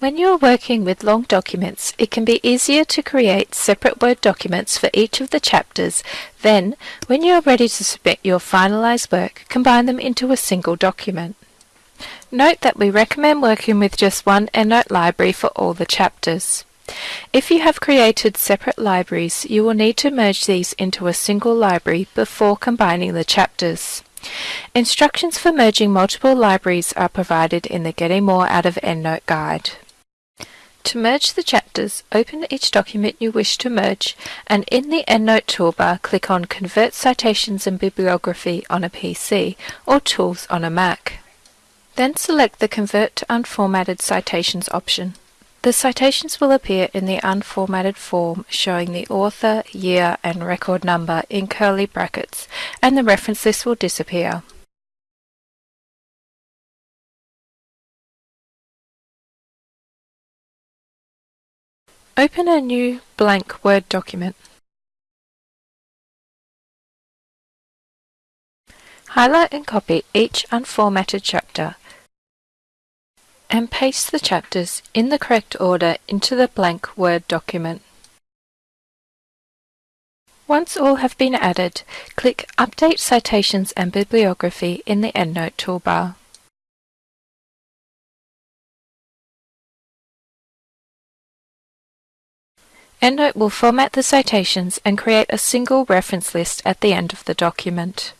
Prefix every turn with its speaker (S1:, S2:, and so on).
S1: When you are working with long documents, it can be easier to create separate Word documents for each of the chapters. Then, when you are ready to submit your finalised work, combine them into a single document. Note that we recommend working with just one EndNote library for all the chapters. If you have created separate libraries, you will need to merge these into a single library before combining the chapters. Instructions for merging multiple libraries are provided in the Getting More Out of EndNote guide. To merge the chapters, open each document you wish to merge and in the EndNote toolbar click on Convert Citations and Bibliography on a PC or Tools on a Mac. Then select the Convert to Unformatted Citations option. The citations will appear in the unformatted form showing the author, year and record number in curly brackets and the reference list will disappear. Open a new blank Word document. Highlight and copy each unformatted chapter and paste the chapters in the correct order into the blank Word document. Once all have been added, click Update Citations and Bibliography in the EndNote toolbar. EndNote will format the citations and create a single reference list at the end of the document.